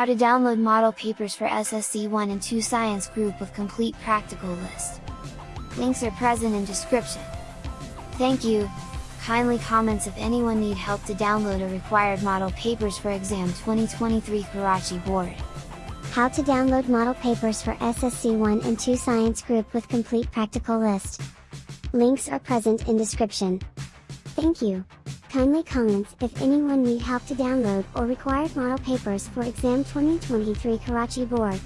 How to download model papers for SSC 1 and 2 Science Group with complete practical list. Links are present in description. Thank you! Kindly comments if anyone need help to download a required model papers for exam 2023 Karachi board. How to download model papers for SSC 1 and 2 Science Group with complete practical list. Links are present in description. Thank you. Kindly comments if anyone need help to download or required model papers for exam 2023 Karachi board.